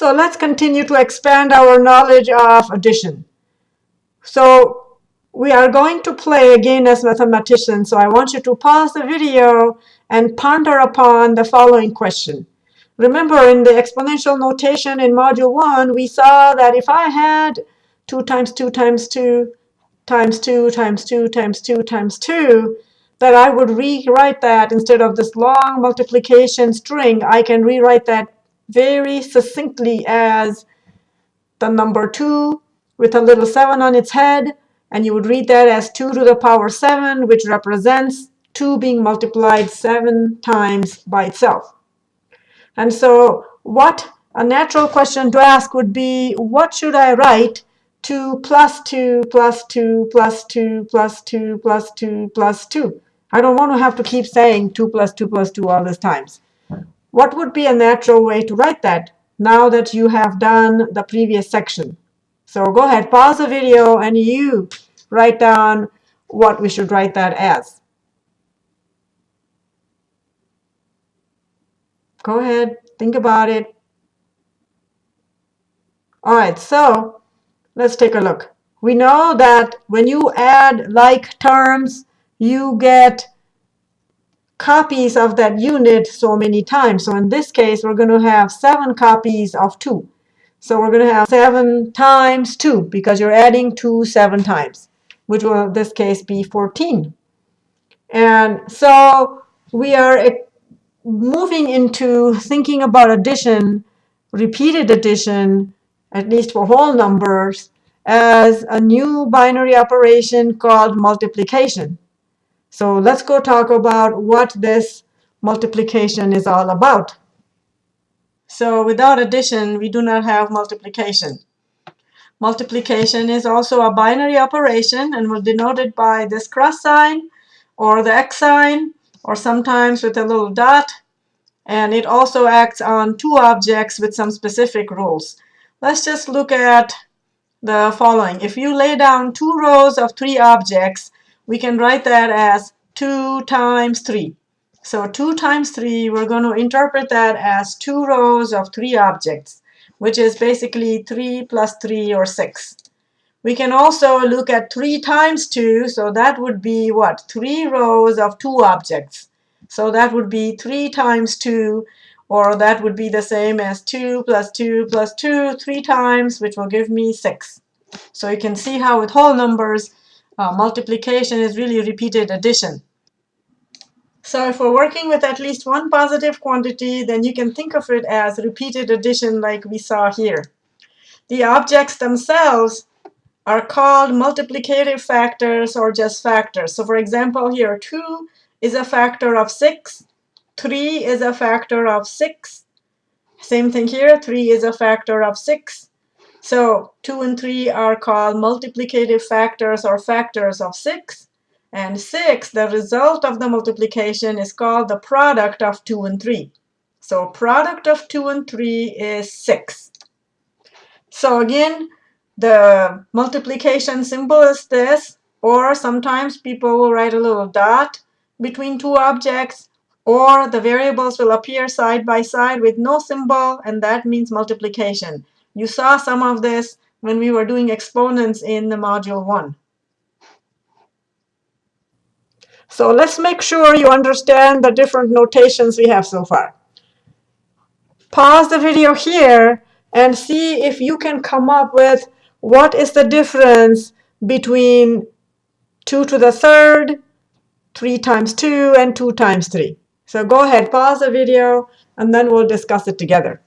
So let's continue to expand our knowledge of addition. So we are going to play again as mathematicians. So I want you to pause the video and ponder upon the following question. Remember in the exponential notation in module 1, we saw that if I had 2 times 2 times 2 times 2 times 2 times 2 times 2, that I would rewrite that instead of this long multiplication string, I can rewrite that very succinctly as the number 2 with a little 7 on its head. And you would read that as 2 to the power 7, which represents 2 being multiplied 7 times by itself. And so what a natural question to ask would be, what should I write 2 plus 2 plus 2 plus 2 plus 2 plus 2 plus 2? I don't want to have to keep saying 2 plus 2 plus 2 all these times. What would be a natural way to write that now that you have done the previous section? So go ahead, pause the video, and you write down what we should write that as. Go ahead, think about it. All right, so let's take a look. We know that when you add like terms, you get copies of that unit so many times. So in this case, we're going to have 7 copies of 2. So we're going to have 7 times 2 because you're adding 2 7 times, which will in this case be 14. And so we are eh, moving into thinking about addition, repeated addition, at least for whole numbers, as a new binary operation called multiplication. So let's go talk about what this multiplication is all about. So without addition, we do not have multiplication. Multiplication is also a binary operation and will denoted by this cross sign or the X sign or sometimes with a little dot. And it also acts on two objects with some specific rules. Let's just look at the following. If you lay down two rows of three objects, we can write that as 2 times 3. So 2 times 3, we're going to interpret that as two rows of three objects, which is basically 3 plus 3 or 6. We can also look at 3 times 2, so that would be what? 3 rows of two objects. So that would be 3 times 2, or that would be the same as 2 plus 2 plus 2 three times, which will give me 6. So you can see how with whole numbers, uh, multiplication is really repeated addition. So if we're working with at least one positive quantity, then you can think of it as repeated addition like we saw here. The objects themselves are called multiplicative factors or just factors. So for example, here 2 is a factor of 6, 3 is a factor of 6. Same thing here, 3 is a factor of 6. So 2 and 3 are called multiplicative factors or factors of 6. And 6, the result of the multiplication is called the product of 2 and 3. So product of 2 and 3 is 6. So again, the multiplication symbol is this, or sometimes people will write a little dot between two objects, or the variables will appear side by side with no symbol, and that means multiplication. You saw some of this when we were doing exponents in the module 1. So let's make sure you understand the different notations we have so far. Pause the video here and see if you can come up with what is the difference between 2 to the third, 3 times 2, and 2 times 3. So go ahead, pause the video, and then we'll discuss it together.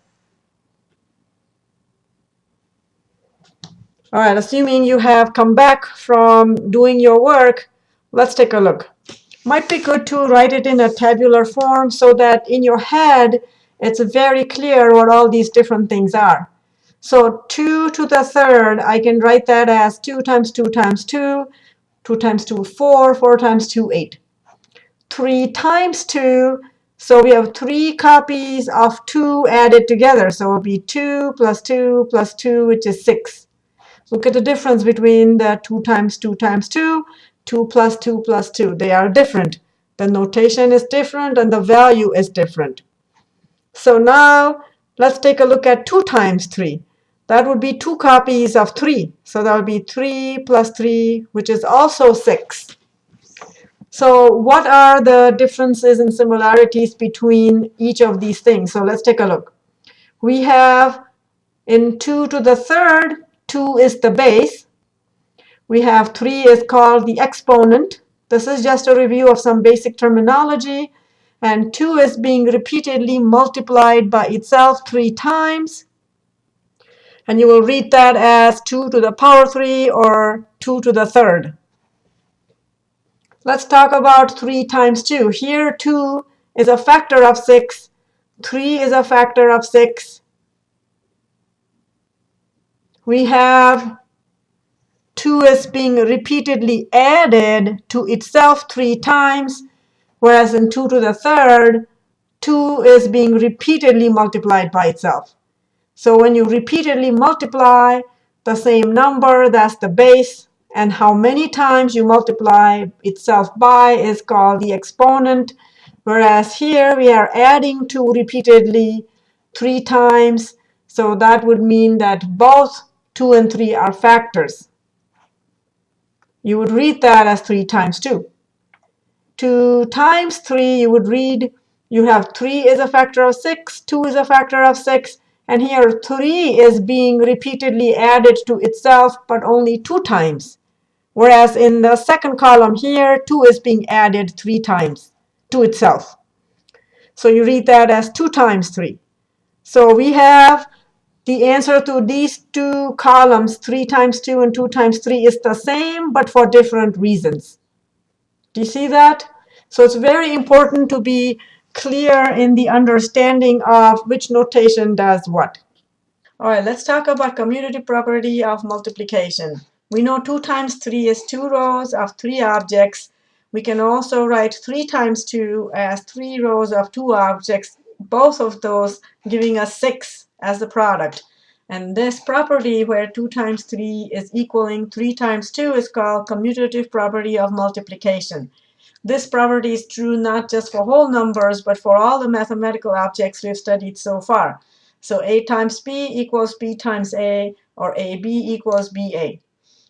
All right, assuming you have come back from doing your work, let's take a look. Might be good to write it in a tabular form so that in your head it's very clear what all these different things are. So 2 to the third, I can write that as 2 times 2 times 2, 2 times 2, 4, 4 times 2, 8. 3 times 2, so we have three copies of 2 added together. So it will be 2 plus 2 plus 2, which is 6. Look at the difference between the 2 times 2 times 2, 2 plus 2 plus 2. They are different. The notation is different, and the value is different. So now Let's take a look at 2 times 3. That would be two copies of 3. So that would be 3 plus 3, which is also 6. So what are the differences and similarities between each of these things? So let's take a look. We have in 2 to the third, 2 is the base. We have 3 is called the exponent. This is just a review of some basic terminology. And 2 is being repeatedly multiplied by itself 3 times. And you will read that as 2 to the power 3 or 2 to the third. Let's talk about 3 times 2. Here 2 is a factor of 6. 3 is a factor of 6. We have 2 is being repeatedly added to itself 3 times, whereas in 2 to the third, 2 is being repeatedly multiplied by itself. So when you repeatedly multiply the same number, that's the base, and how many times you multiply itself by is called the exponent. Whereas here we are adding 2 repeatedly 3 times. So that would mean that both 2 and 3 are factors. You would read that as 3 times 2. 2 times 3, you would read, you have 3 is a factor of 6, 2 is a factor of 6, and here 3 is being repeatedly added to itself, but only 2 times. Whereas in the second column here, 2 is being added 3 times to itself. So you read that as 2 times 3. So we have the answer to these two columns, 3 times 2 and 2 times 3, is the same, but for different reasons. Do you see that? So it's very important to be clear in the understanding of which notation does what. All right, let's talk about commutative property of multiplication. We know 2 times 3 is 2 rows of 3 objects. We can also write 3 times 2 as 3 rows of 2 objects, both of those giving us 6 as the product. And this property where 2 times 3 is equaling 3 times 2 is called commutative property of multiplication. This property is true not just for whole numbers, but for all the mathematical objects we've studied so far. So a times b equals b times a, or ab equals ba.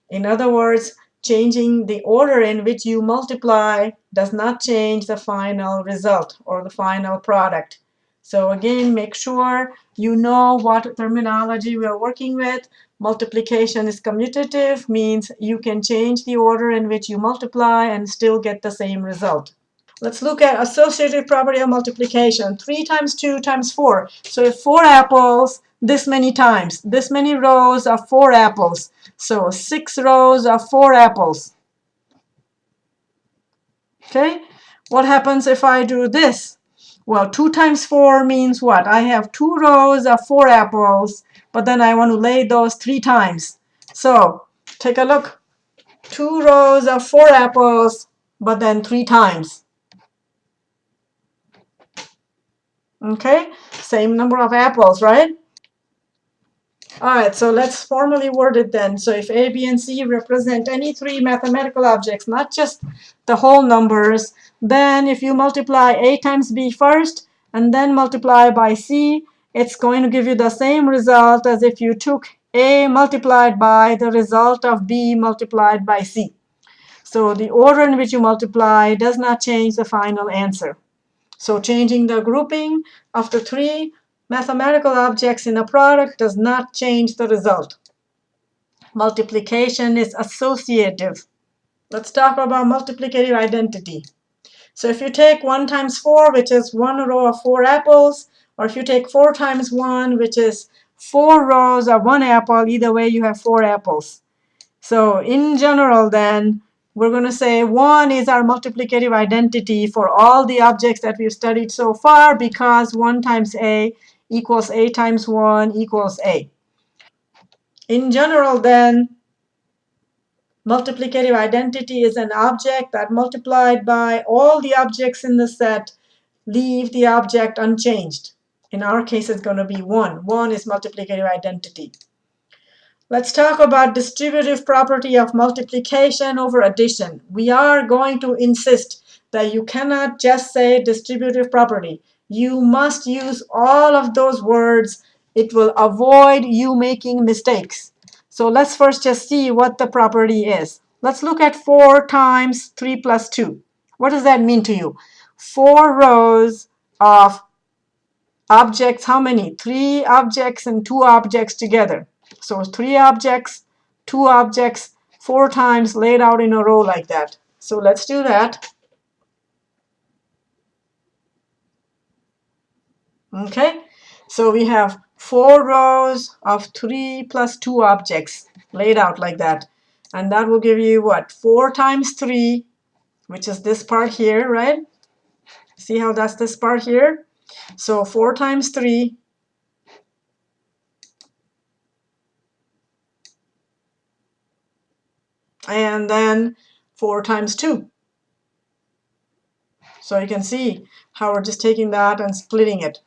In other words, changing the order in which you multiply does not change the final result or the final product. So again, make sure you know what terminology we are working with. Multiplication is commutative, means you can change the order in which you multiply and still get the same result. Let's look at associative property of multiplication. 3 times 2 times 4. So if 4 apples, this many times. This many rows of 4 apples. So 6 rows of 4 apples. Okay, what happens if I do this? Well, 2 times 4 means what? I have 2 rows of 4 apples, but then I want to lay those 3 times. So take a look. 2 rows of 4 apples, but then 3 times. Okay, same number of apples, right? All right, so let's formally word it then. So if A, B, and C represent any three mathematical objects, not just the whole numbers, then if you multiply A times B first and then multiply by C, it's going to give you the same result as if you took A multiplied by the result of B multiplied by C. So the order in which you multiply does not change the final answer. So changing the grouping of the three mathematical objects in a product does not change the result. Multiplication is associative. Let's talk about multiplicative identity. So if you take 1 times 4, which is one row of 4 apples, or if you take 4 times 1, which is 4 rows of 1 apple, either way you have 4 apples. So in general then, we're going to say 1 is our multiplicative identity for all the objects that we've studied so far because 1 times a equals a times 1 equals a. In general, then, multiplicative identity is an object that multiplied by all the objects in the set leave the object unchanged. In our case, it's going to be 1. 1 is multiplicative identity. Let's talk about distributive property of multiplication over addition. We are going to insist that you cannot just say distributive property You must use all of those words. It will avoid you making mistakes. So let's first just see what the property is. Let's look at 4 times 3 plus 2. What does that mean to you? Four rows of objects, how many? Three objects and two objects together. So three objects, two objects, four times laid out in a row like that. So let's do that. Okay, so we have four rows of three plus two objects laid out like that. And that will give you what? Four times three, which is this part here, right? See how that's this part here? So 4 times 3 and then 4 times 2. So you can see how we're just taking that and splitting it.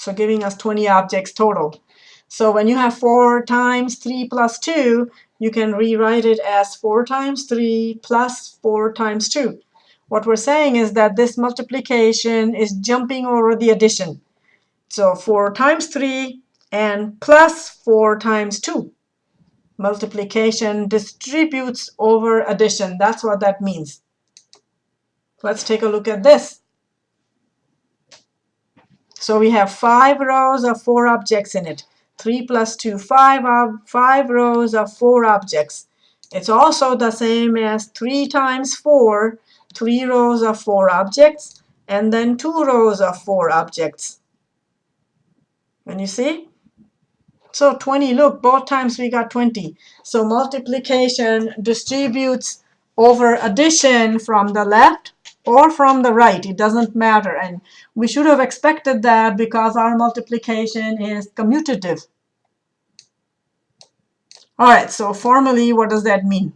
So giving us 20 objects total. So when you have 4 times 3 plus 2, you can rewrite it as 4 times 3 plus 4 times 2. What we're saying is that this multiplication is jumping over the addition. So 4 times 3 and plus 4 times 2. Multiplication distributes over addition. That's what that means. Let's take a look at this. So we have five rows of four objects in it. 3 plus 2, 5, ob five rows of four objects. It's also the same as 3 times 4 three rows of four objects, and then two rows of four objects. And you see? So 20, look, both times we got 20. So multiplication distributes over addition from the left or from the right. It doesn't matter. And we should have expected that because our multiplication is commutative. All right, so formally, what does that mean?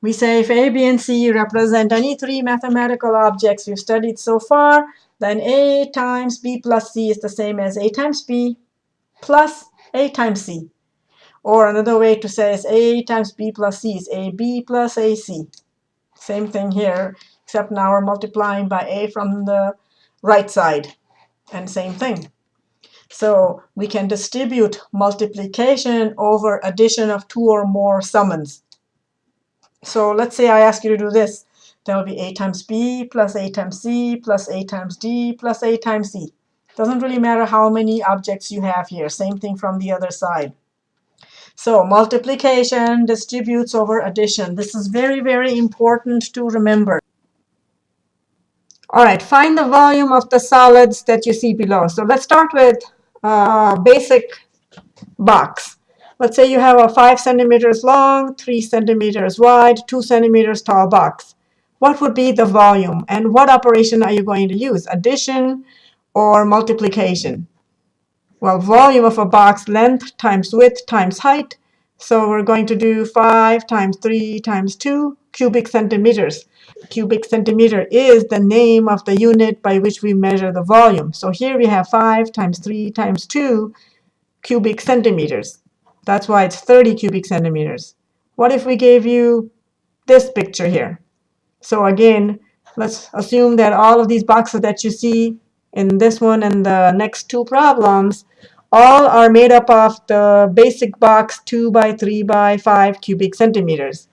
We say if A, B, and C represent any three mathematical objects we've studied so far, then A times B plus C is the same as A times B plus A times C. Or another way to say is A times B plus C is AB plus AC. Same thing here, except now we're multiplying by A from the right side. And same thing. So we can distribute multiplication over addition of two or more summands. So let's say I ask you to do this. That will be a times b plus a times c plus a times d plus a times c. Doesn't really matter how many objects you have here. Same thing from the other side. So multiplication distributes over addition. This is very, very important to remember. All right, find the volume of the solids that you see below. So let's start with a basic box. Let's say you have a 5 centimeters long, 3 centimeters wide, 2 centimeters tall box. What would be the volume? And what operation are you going to use? Addition or multiplication? Well, volume of a box, length times width times height. So we're going to do 5 times 3 times 2 cubic centimeters. Cubic centimeter is the name of the unit by which we measure the volume. So here we have 5 times 3 times 2 cubic centimeters. That's why it's 30 cubic centimeters. What if we gave you this picture here? So again, let's assume that all of these boxes that you see in this one and the next two problems all are made up of the basic box 2 by 3 by 5 cubic centimeters.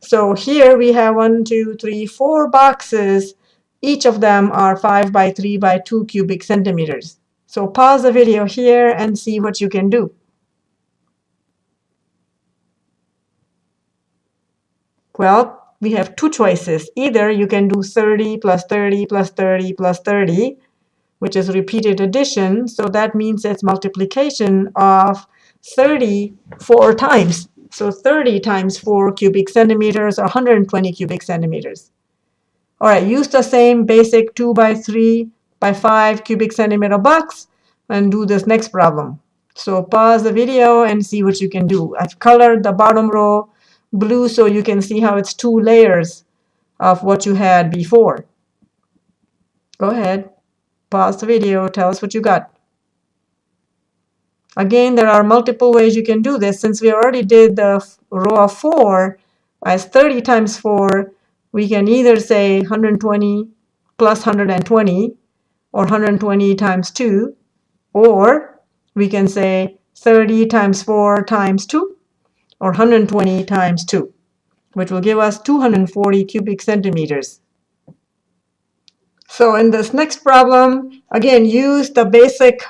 So here we have one, two, three, four boxes. Each of them are 5 by 3 by 2 cubic centimeters. So pause the video here and see what you can do. Well, we have two choices. Either you can do 30 plus 30 plus 30 plus 30, which is repeated addition. So that means it's multiplication of 30 four times. So 30 times 4 cubic centimeters or 120 cubic centimeters. All right, use the same basic 2 by 3 by 5 cubic centimeter box and do this next problem. So pause the video and see what you can do. I've colored the bottom row blue so you can see how it's two layers of what you had before. Go ahead, pause the video, tell us what you got. Again, there are multiple ways you can do this. Since we already did the row of 4 as 30 times 4, we can either say 120 plus 120, or 120 times 2, or we can say 30 times 4 times 2, or 120 times 2, which will give us 240 cubic centimeters. So in this next problem, again, use the basic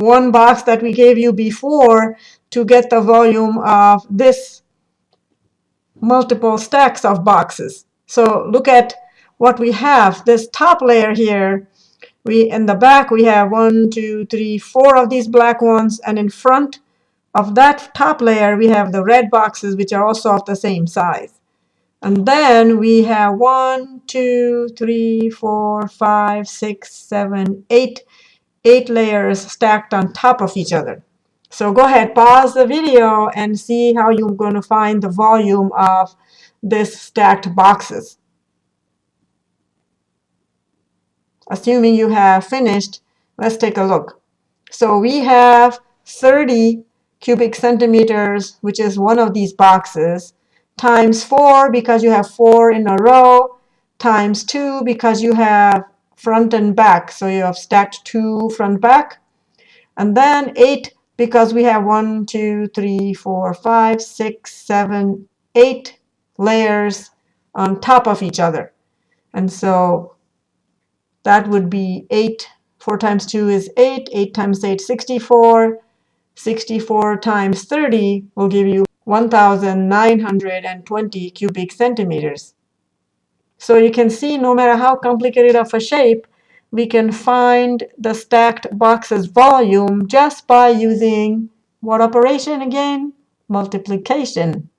one box that we gave you before to get the volume of this multiple stacks of boxes. So look at what we have. This top layer here, we in the back we have one, two, three, four of these black ones, and in front of that top layer we have the red boxes which are also of the same size. And then we have one, two, three, four, five, six, seven, eight, eight layers stacked on top of each other. So go ahead, pause the video and see how you're going to find the volume of this stacked boxes. Assuming you have finished, let's take a look. So we have 30 cubic centimeters, which is one of these boxes, times 4 because you have 4 in a row, times 2 because you have front and back. So you have stacked 2 front back. And then 8 because we have one, two, three, four, five, six, seven, eight layers on top of each other. And so that would be 8. 4 times 2 is 8. 8 times 8, 64. 64 times 30 will give you 1,920 cubic centimeters. So you can see no matter how complicated of a shape, we can find the stacked boxes volume just by using what operation again? Multiplication.